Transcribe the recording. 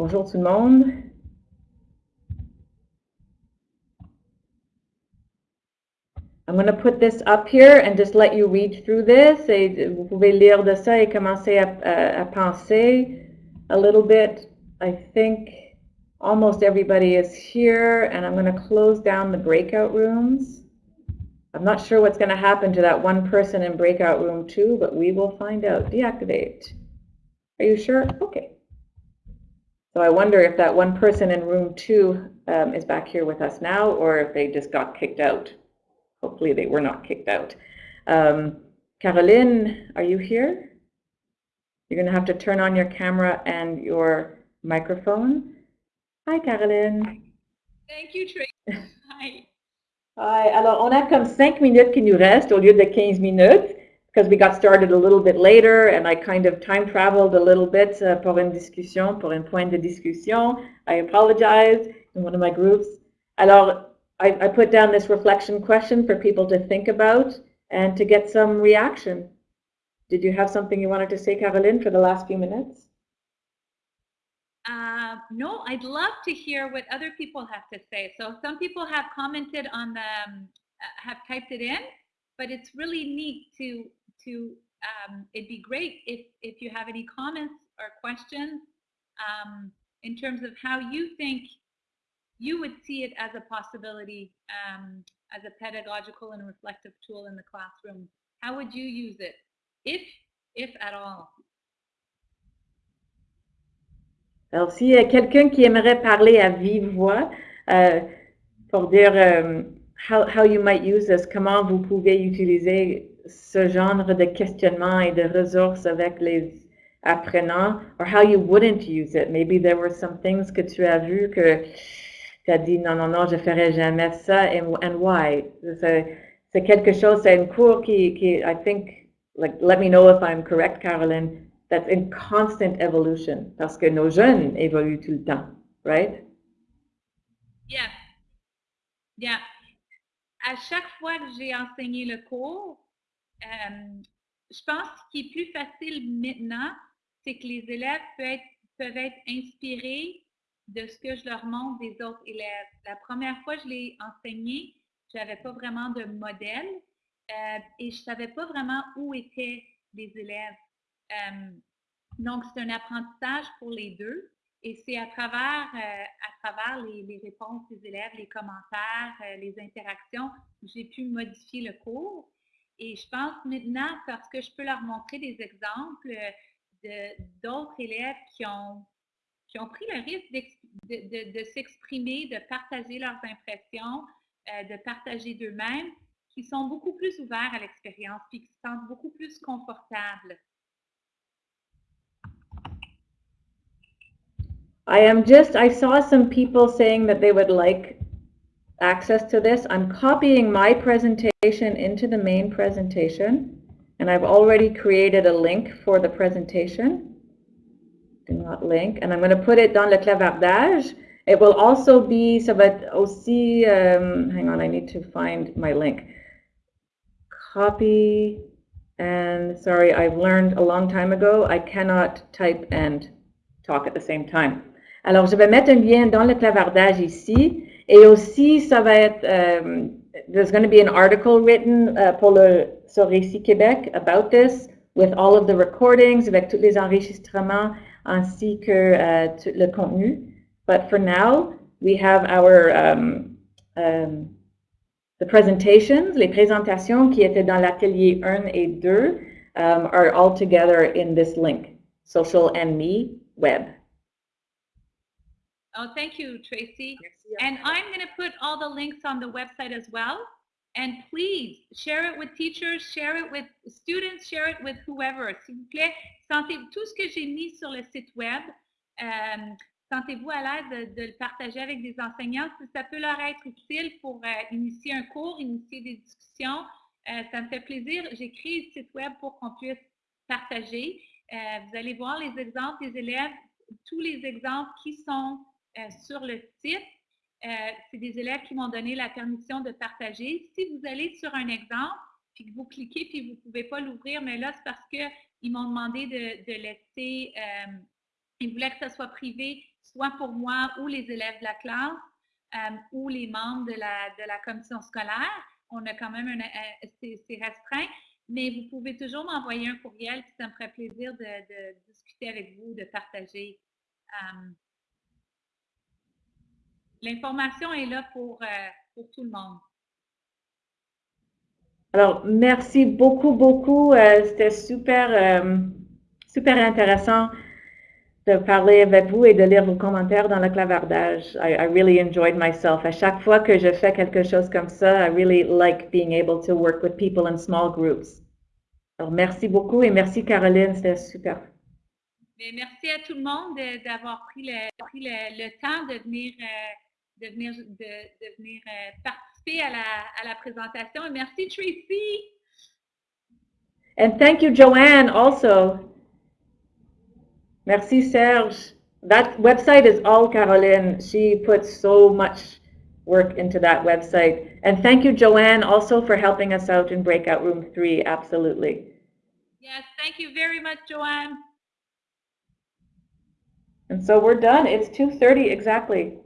Bonjour tout le monde. I'm going to put this up here and just let you read through this. Et vous pouvez lire de ça et commencer à, à, à penser a little bit. I think almost everybody is here, and I'm going to close down the breakout rooms. I'm not sure what's going to happen to that one person in breakout room two, but we will find out. Deactivate. Are you sure? Okay. So I wonder if that one person in room two um, is back here with us now, or if they just got kicked out. Hopefully they were not kicked out. Um, Caroline, are you here? You're going to have to turn on your camera and your microphone. Hi, Caroline. Thank you, Tracy. Hi. Hi. Alors, on a comme cinq minutes qui nous restent au lieu de 15 minutes because we got started a little bit later and I kind of time traveled a little bit uh, pour une discussion, pour un point de discussion. I apologize in one of my groups. Alors, I, I put down this reflection question for people to think about and to get some reaction. Did you have something you wanted to say, Caroline, for the last few minutes? Uh, no, I'd love to hear what other people have to say. So some people have commented on the, um, uh, have typed it in, but it's really neat to, to um, it'd be great if, if you have any comments or questions um, in terms of how you think you would see it as a possibility um, as a pedagogical and reflective tool in the classroom. How would you use it, if, if at all? Alors, a quelqu'un qui aimerait parler à vive voix euh, pour dire um, how, how you might use this, comment vous pouvez utiliser ce genre de questionnement et de ressources avec les apprenants, or how you wouldn't use it. Maybe there were some things que tu as vu que tu as dit non, non, non, je ferai jamais ça, and, and why? C'est quelque chose, c'est un cours qui, qui, I think, like, let me know if I'm correct, Caroline, that's in constant evolution, parce que nos jeunes évoluent tout le temps, right? Yeah. Yeah. À chaque fois que j'ai enseigné le cours, euh, je pense qu'il est plus facile maintenant, c'est que les élèves peuvent être, peuvent être inspirés de ce que je leur montre des autres élèves. La première fois que je l'ai enseigné, je n'avais pas vraiment de modèle euh, et je ne savais pas vraiment où étaient les élèves. Euh, donc, c'est un apprentissage pour les deux et c'est à travers, euh, à travers les, réponses des élèves, les commentaires, les interactions j'ai pu modifier le cours. Et je pense maintenant, parce que je peux leur montrer des exemples d'autres élèves qui ont qui ont pris le risque de, s'exprimer, de partager leurs impressions, euh, de partager d'eux-mêmes, qui sont beaucoup plus ouverts à l'expérience, puis qui se sentent beaucoup plus confortables. I am just, I saw some people saying that they would like access to this. I'm copying my presentation into the main presentation, and I've already created a link for the presentation do not link. And I'm going to put it dans le clavardage. It will also be, ça va être aussi, um, hang on, I need to find my link. Copy, and sorry, I've learned a long time ago, I cannot type and talk at the same time. Alors, je vais mettre un lien dans le clavardage ici, et aussi, ça va être, um, there's going to be an article written uh, pour le, sur Récit Québec about this, with all of the recordings, avec tous les enregistrements, ainsi que euh, le contenu. But for now, we have our um, um, the presentations, les présentations qui étaient dans l'atelier 1 et 2 um, are all together in this link, Social and Me web. Oh, thank you, Tracy. And I'm going to put all the links on the website as well. And please share it with teachers, share it with students, share it with whoever. S'il vous plaît, sentez tout ce que j'ai mis sur le site web. Euh, Sentez-vous à l'aise de, le partager avec des enseignants si ça peut leur être utile pour euh, initier un cours, initier des discussions. Euh, ça me fait plaisir. J'ai créé le site web pour qu'on puisse partager. Euh, vous allez voir les exemples des élèves, tous les exemples qui sont sur le site. C'est des élèves qui m'ont donné la permission de partager. Si vous allez sur un exemple, puis que vous cliquez, puis vous ne pouvez pas l'ouvrir, mais là, c'est parce qu'ils m'ont demandé de, laisser, ils voulaient que ça soit privé soit pour moi ou les élèves de la classe euh, ou les membres de la, commission scolaire. On a quand même un, c'est restreint, mais vous pouvez toujours m'envoyer un courriel, puis ça me ferait plaisir de, discuter avec vous, de partager. Euh, L'information est là pour, euh, pour tout le monde. Alors, merci beaucoup, beaucoup. Euh, C'était super, euh, super intéressant de parler avec vous et de lire vos commentaires dans le clavardage. I, I really enjoyed myself. À chaque fois que je fais quelque chose comme ça, I really like being able to work with people in small groups. Alors, merci beaucoup et merci Caroline, c'était super. Mais merci à tout le monde de- d'avoir pris, le, pris le, le temps de venir, euh, de venir, de, de venir euh, participer à la, à la présentation. Et merci Tracy. And thank you, Joanne, also. Merci, Serge. That website is all Caroline. She puts so much work into that website. And thank you, Joanne, also for helping us out in breakout room three. Absolutely. Yes, thank you very much, Joanne. And so we're done. It's 2:30 exactly.